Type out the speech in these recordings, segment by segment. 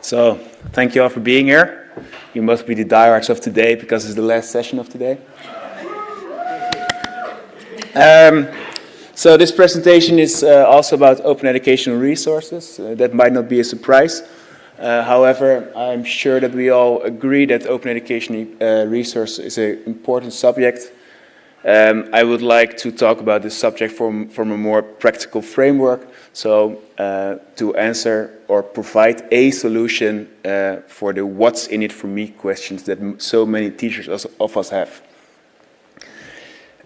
So, thank you all for being here. You must be the diehards of today because it's the last session of today. Um, so this presentation is uh, also about open educational resources. Uh, that might not be a surprise. Uh, however, I'm sure that we all agree that open education uh, resource is an important subject um, I would like to talk about this subject from, from a more practical framework. So uh, to answer or provide a solution uh, for the what's in it for me questions that so many teachers of us have.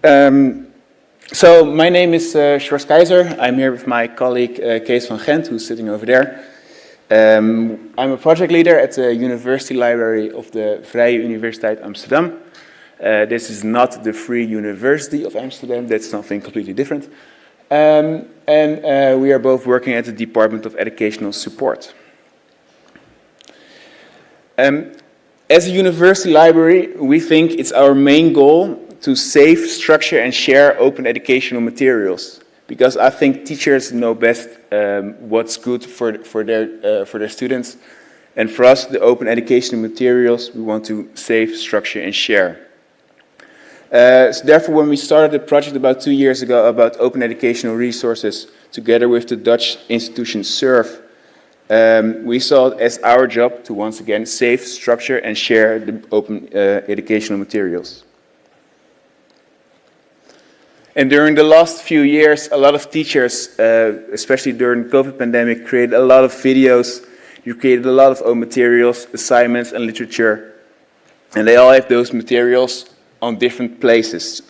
Um, so my name is uh, Sjors Keizer. I'm here with my colleague uh, Kees van Gent, who's sitting over there. Um, I'm a project leader at the University Library of the Vrije Universiteit Amsterdam. Uh, this is not the Free University of Amsterdam, that's something completely different. Um, and uh, we are both working at the Department of Educational Support. Um, as a university library, we think it's our main goal to save, structure and share open educational materials. Because I think teachers know best um, what's good for, for, their, uh, for their students. And for us, the open educational materials, we want to save, structure and share. Uh, so therefore, when we started a project about two years ago about open educational resources, together with the Dutch institution SURF, um, we saw it as our job to once again save, structure and share the open uh, educational materials. And during the last few years, a lot of teachers, uh, especially during the COVID pandemic, created a lot of videos, you created a lot of own materials, assignments and literature. And they all have those materials on different places.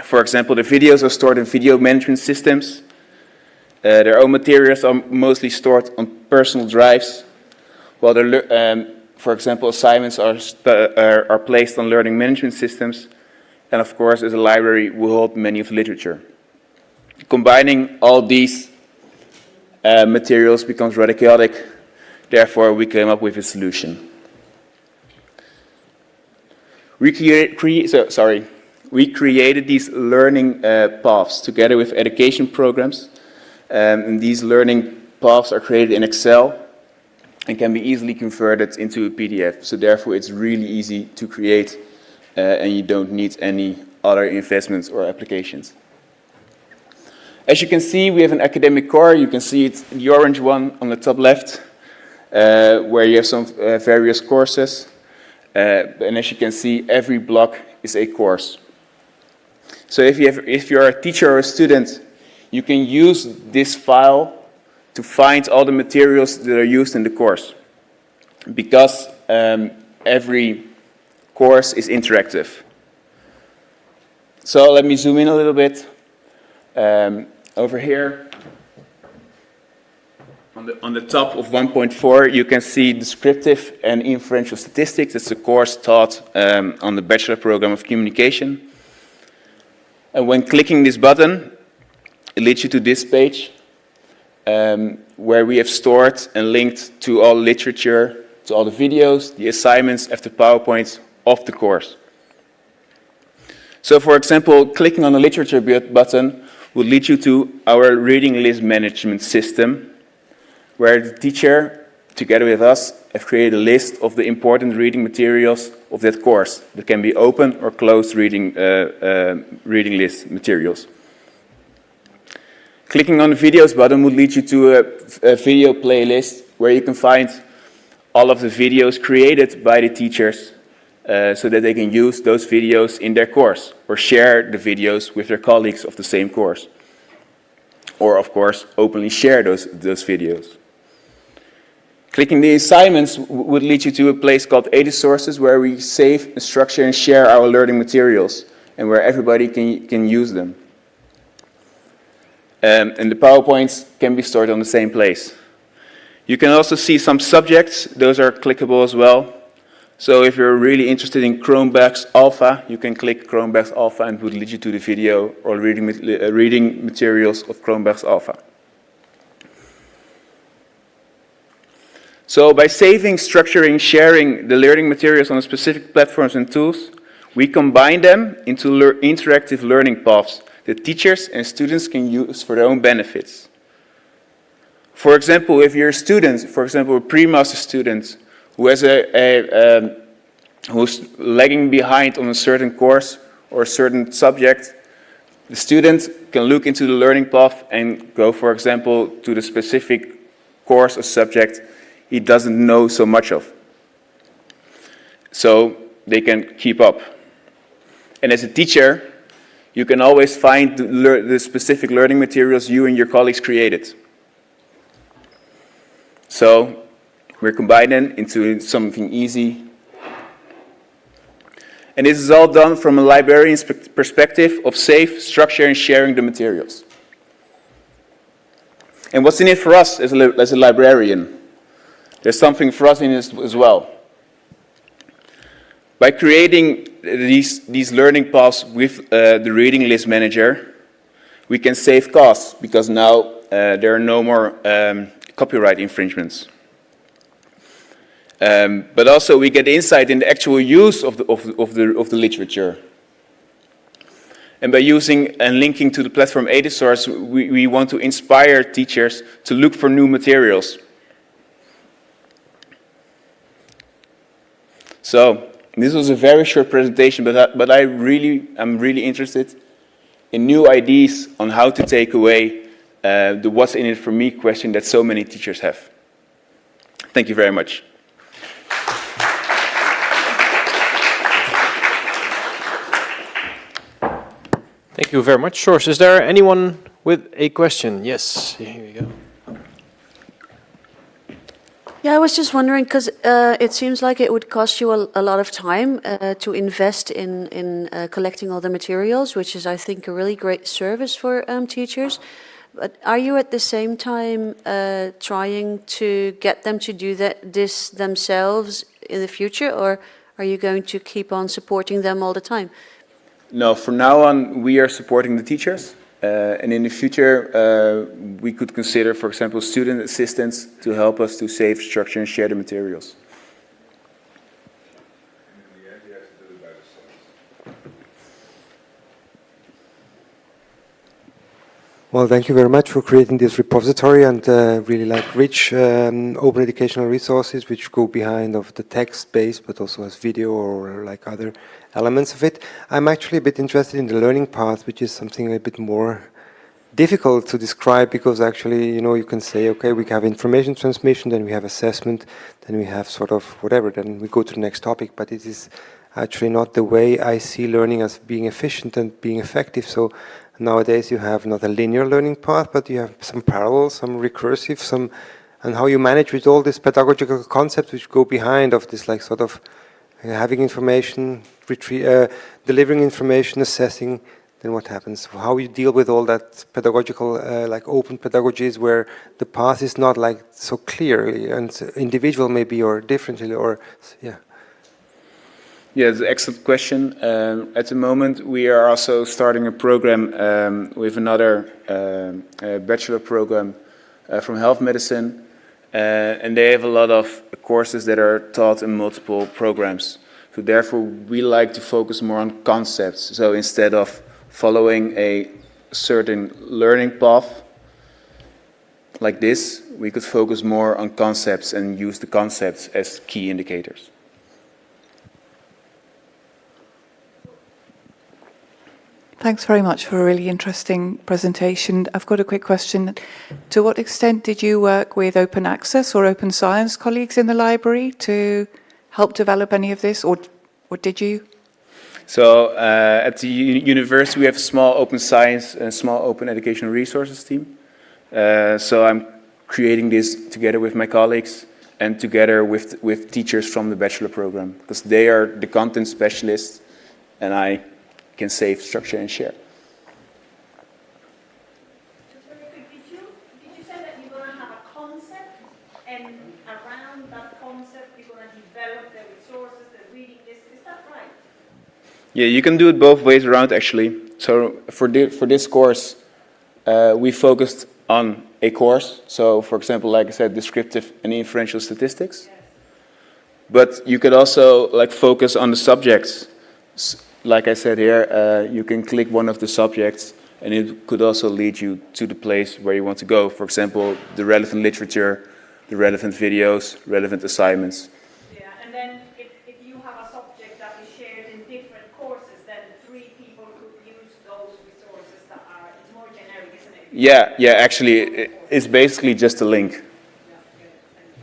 For example, the videos are stored in video management systems. Uh, their own materials are mostly stored on personal drives, while um, for example, assignments are, are, are placed on learning management systems. And of course, as a library, we hold many of the literature. Combining all these uh, materials becomes rather chaotic. Therefore, we came up with a solution. We, create, cre so, sorry, we created these learning uh, paths together with education programs. Um, and these learning paths are created in Excel and can be easily converted into a PDF. So therefore it's really easy to create uh, and you don't need any other investments or applications. As you can see, we have an academic core. You can see it, the orange one on the top left, uh, where you have some uh, various courses. Uh, and as you can see, every block is a course. So if, you have, if you're a teacher or a student, you can use this file to find all the materials that are used in the course. Because um, every course is interactive. So let me zoom in a little bit. Um, over here, on the, on the top of 1.4, you can see descriptive and inferential statistics. It's a course taught um, on the Bachelor Program of Communication. And when clicking this button, it leads you to this page um, where we have stored and linked to all literature, to all the videos, the assignments, after PowerPoints of the course. So for example, clicking on the literature button will lead you to our reading list management system where the teacher, together with us, have created a list of the important reading materials of that course that can be open or closed reading, uh, uh, reading list materials. Clicking on the videos button would lead you to a, a video playlist where you can find all of the videos created by the teachers uh, so that they can use those videos in their course or share the videos with their colleagues of the same course. Or of course, openly share those, those videos. Clicking the assignments would lead you to a place called Edusources where we save, structure and share our learning materials and where everybody can, can use them. Um, and the PowerPoints can be stored on the same place. You can also see some subjects, those are clickable as well. So if you're really interested in Cronbach's Alpha, you can click Cronbach's Alpha and it would lead you to the video or reading, uh, reading materials of Cronbach's Alpha. So by saving, structuring, sharing the learning materials on specific platforms and tools, we combine them into interactive learning paths that teachers and students can use for their own benefits. For example, if you're a student, for example, a pre-master student who has a, a um, who's lagging behind on a certain course or a certain subject, the student can look into the learning path and go, for example, to the specific course or subject he doesn't know so much of. So they can keep up. And as a teacher, you can always find the, specific learning materials you and your colleagues created. So we're combining into something easy. And this is all done from a librarian's perspective of safe, structure, and sharing the materials. And what's in it for us as a, as a librarian? There's something for us in this as well. By creating these, these learning paths with uh, the reading list manager, we can save costs because now uh, there are no more um, copyright infringements. Um, but also we get insight in the actual use of the, of, of, the, of the literature. And by using and linking to the platform Edusource, we, we want to inspire teachers to look for new materials. So this was a very short presentation, but I, but I really, I'm really interested in new ideas on how to take away uh, the what's in it for me question that so many teachers have. Thank you very much. Thank you very much, Sjors. Is there anyone with a question? Yes, here we go. Yeah, I was just wondering because uh, it seems like it would cost you a, a lot of time uh, to invest in in uh, collecting all the materials, which is, I think, a really great service for um, teachers. But are you at the same time uh, trying to get them to do that this themselves in the future, or are you going to keep on supporting them all the time? No, from now on, we are supporting the teachers. Uh, and in the future, uh, we could consider, for example, student assistants to help us to save, structure, and share the materials. Well, thank you very much for creating this repository and uh, really like rich um, open educational resources which go behind of the text base but also as video or like other elements of it. I'm actually a bit interested in the learning path which is something a bit more difficult to describe because actually, you know, you can say, okay, we have information transmission, then we have assessment, then we have sort of whatever, then we go to the next topic, but it is actually not the way I see learning as being efficient and being effective. So Nowadays you have not a linear learning path, but you have some parallel, some recursive, some, and how you manage with all these pedagogical concepts which go behind of this like sort of uh, having information, uh, delivering information, assessing, then what happens? How you deal with all that pedagogical, uh, like open pedagogies where the path is not like so clearly and individual maybe or differently or, yeah. Yeah, it's an excellent question. Um, at the moment, we are also starting a program um, with another uh, bachelor program uh, from health medicine. Uh, and they have a lot of courses that are taught in multiple programs. So therefore, we like to focus more on concepts. So instead of following a certain learning path like this, we could focus more on concepts and use the concepts as key indicators. Thanks very much for a really interesting presentation. I've got a quick question. To what extent did you work with open access or open science colleagues in the library to help develop any of this, or, or did you? So uh, at the university we have a small open science and small open educational resources team. Uh, so I'm creating this together with my colleagues and together with, with teachers from the bachelor program because they are the content specialists and I can save, structure, and share. Around that concept, we're gonna develop their resources, the reading list. Is that right? Yeah, you can do it both ways around actually. So for, the, for this course, uh, we focused on a course. So for example, like I said, descriptive and inferential statistics. Yes. But you could also like focus on the subjects like I said here, uh, you can click one of the subjects and it could also lead you to the place where you want to go. For example, the relevant literature, the relevant videos, relevant assignments. Yeah, and then if, if you have a subject that is shared in different courses, then three people could use those resources that are, it's more generic, isn't it? Yeah, yeah, actually, it's basically just a link. Yeah, okay, thank you.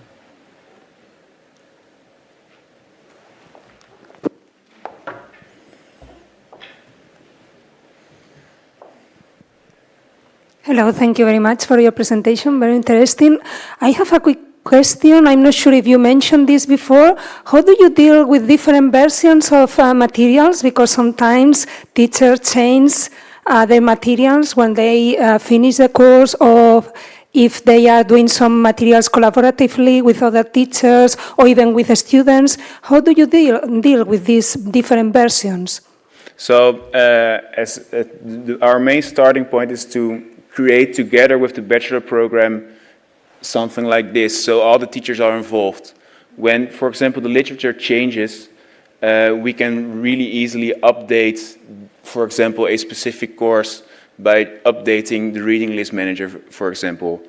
Hello, thank you very much for your presentation, very interesting. I have a quick question, I'm not sure if you mentioned this before. How do you deal with different versions of uh, materials? Because sometimes teachers change uh, their materials when they uh, finish the course or if they are doing some materials collaboratively with other teachers or even with students. How do you deal, deal with these different versions? So uh, as uh, our main starting point is to create together with the bachelor program something like this, so all the teachers are involved. When, for example, the literature changes, uh, we can really easily update, for example, a specific course by updating the reading list manager, for example,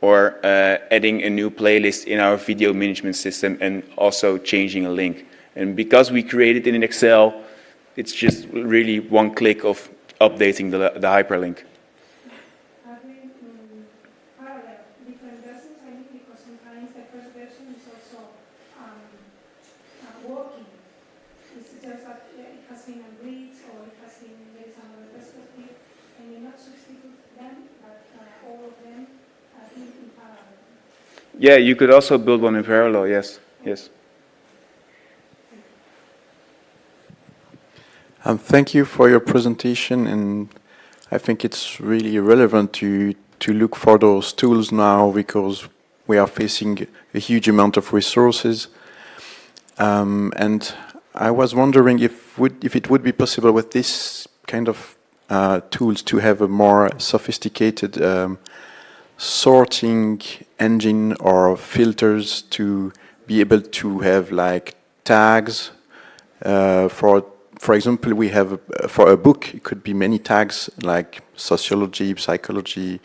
or uh, adding a new playlist in our video management system and also changing a link. And because we created it in Excel, it's just really one click of updating the, the hyperlink. Are they parallel, different versions? I mean, because sometimes the first version is also um, uh, working. It's just that uh, it has been agreed or it has been, there is another perspective, and you not substitute them, but uh, all of them are in, in parallel. Yeah, you could also build one in parallel, yes, yes. Um, thank you for your presentation, and I think it's really relevant to to look for those tools now because we are facing a huge amount of resources. Um, and I was wondering if would if it would be possible with this kind of uh, tools to have a more sophisticated um, sorting engine or filters to be able to have like tags. Uh, for for example we have uh, for a book it could be many tags like sociology psychology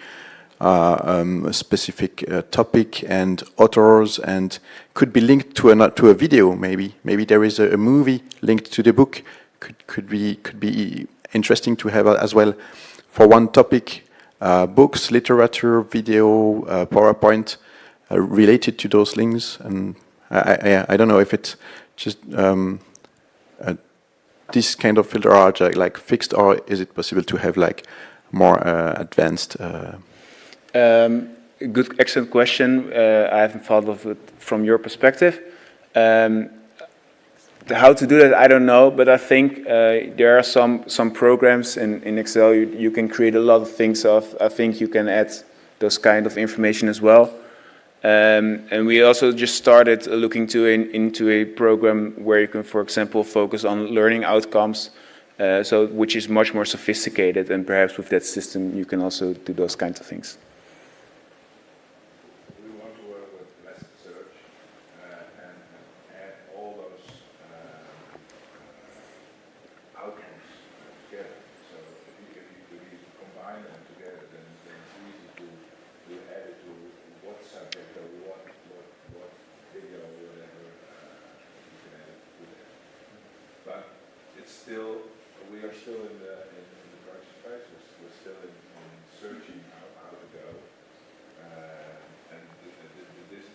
uh, um, a specific uh, topic and authors and could be linked to a to a video maybe. Maybe there is a, a movie linked to the book. Could could be could be interesting to have as well. For one topic books literature video uh, PowerPoint uh, related to those links and I, I, I don't know if it's just um, uh, this kind of filter are like fixed or is it possible to have like more uh, advanced uh, Um, good, excellent question. Uh, I haven't thought of it from your perspective. Um, how to do that, I don't know, but I think uh, there are some some programs in, in Excel you, you can create a lot of things of. I think you can add those kind of information as well. Um, and we also just started looking to in, into a program where you can, for example, focus on learning outcomes, uh, so which is much more sophisticated. And perhaps with that system, you can also do those kinds of things. We want to work with Elasticsearch uh, and and add all those um, uh, outcomes together. So if you, if you, if you combine them together, then, then it's easy to, to add it to what subject or what, what, what video or whatever uh, you can add it to there. But it's still, we are still in the, in in the production phase, we're, still in, in searching how, how to go. Uh, and th- th- th- this,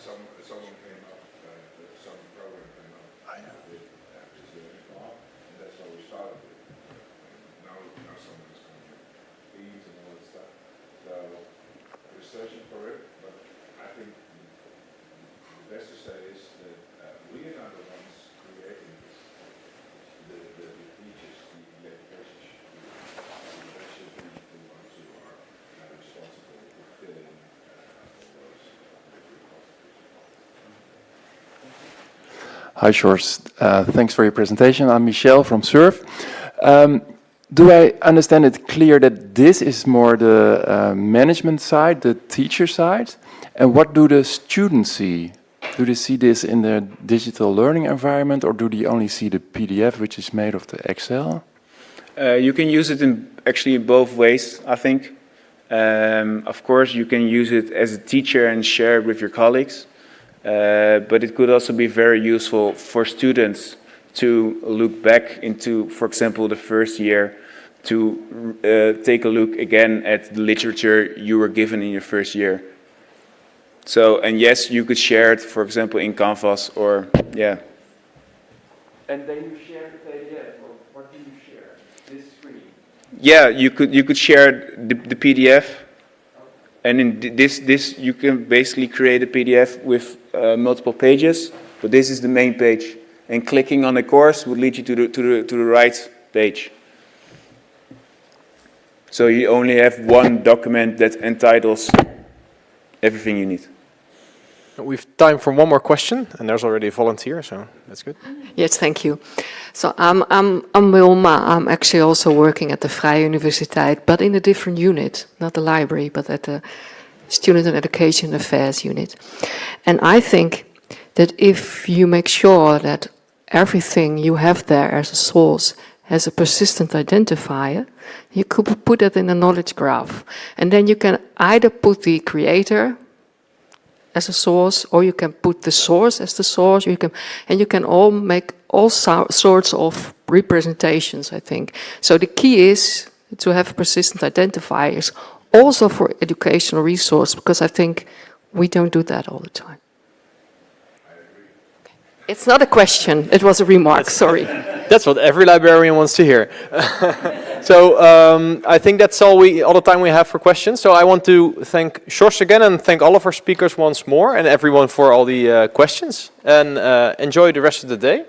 some, someone came up, uh, some program came up with uh, this learning and that's what we started with. Now, now someone is coming up with and all that stuff. So we're searching for it, but I think the best to say is that uh, we are not the ones creating this. The, the, the teachers, the education should be, that should be the ones who are uh, responsible for filling uh, all those uh, repositories. Hi, Sjors. Uh, Thanks for your presentation. I'm Michel from SURF. Um, Do I understand it clear that this is more the uh, management side, the teacher side? And what do the students see? Do they see this in the digital learning environment, or do they only see the PDF, which is made of the Excel? Uh, you can use it in actually both ways, I think. Um, of course, you can use it as a teacher and share it with your colleagues, but it could also be very useful for students to look back into, for example, the first year, to uh, take a look again at the literature you were given in your first year. So, and yes, you could share it, for example, in Canvas or, yeah. And then you share the PDF, or what do you share? This screen? Yeah, you could, you could share the, the PDF. And in this, this, you can basically create a PDF with uh, multiple pages, but this is the main page. And clicking on the course would lead you to the, to the, to the right page. So you only have one document that entitles everything you need. We've time for one more question, and there's already a volunteer, so that's good. Yes, thank you. So I'm, I'm, I'm Wilma. I'm actually also working at the Vrije Universiteit, but in a different unit, not the library, but at the Student and Education Affairs unit. And I think that if you make sure that everything you have there as a source has a persistent identifier, you could put it in a knowledge graph. And then you can either put the creator as a source, or you can put the source as the source. You can, and you can all make all so, sorts of representations. I think so. The key is to have persistent identifiers, also for educational resource, because I think we don't do that all the time. It's not a question. It was a remark. Sorry. That's what every librarian wants to hear. so um, I think that's all we all the time we have for questions. So I want to thank Sjors again and thank all of our speakers once more and everyone for all the uh, questions. And uh, enjoy the rest of the day.